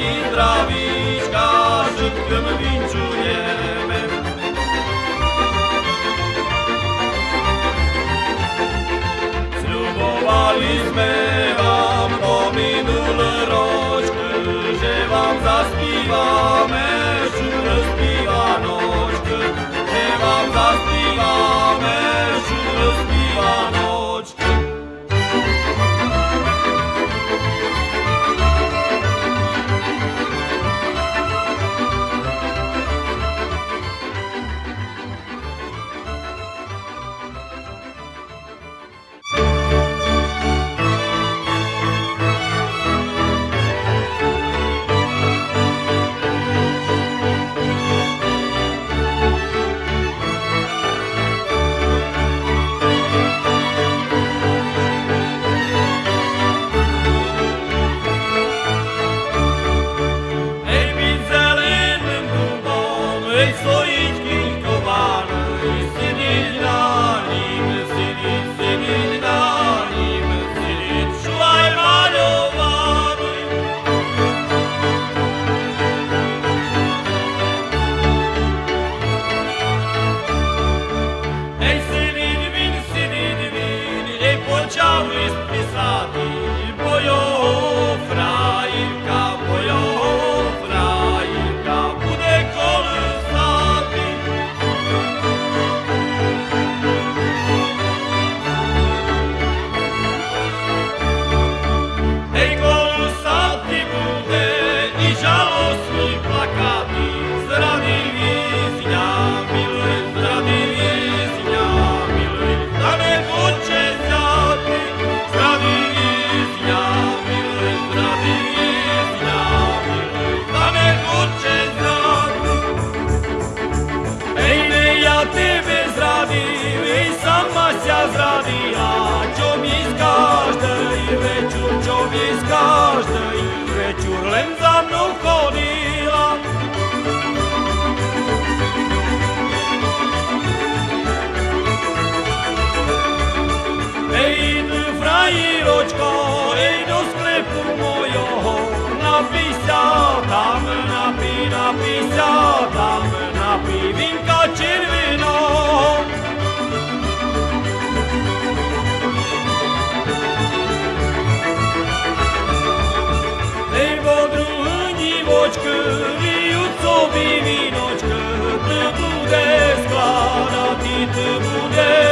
न्द्राविका tebe zradil I sama ся zradila Čo mi skáš, dej večer Čo mi skáš, dej večer Len za mnou chodila. Ej, ty frajiročko Ej, do sklepu mojho Napísa tam, napí, napísa tam. se bude